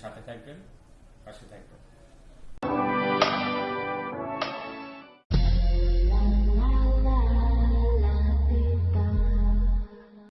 সাথে থাকবেন পাশে থাকবেন।